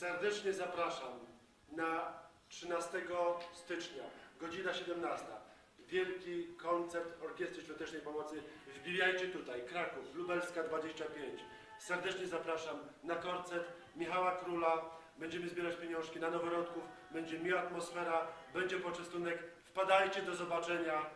Serdecznie zapraszam na 13 stycznia, godzina 17. Wielki koncert Orkiestry Świątecznej Pomocy. Wbijajcie tutaj, Kraków, Lubelska 25. Serdecznie zapraszam na koncert Michała Króla. Będziemy zbierać pieniążki na noworodków, będzie miła atmosfera, będzie poczęstunek. Wpadajcie do zobaczenia.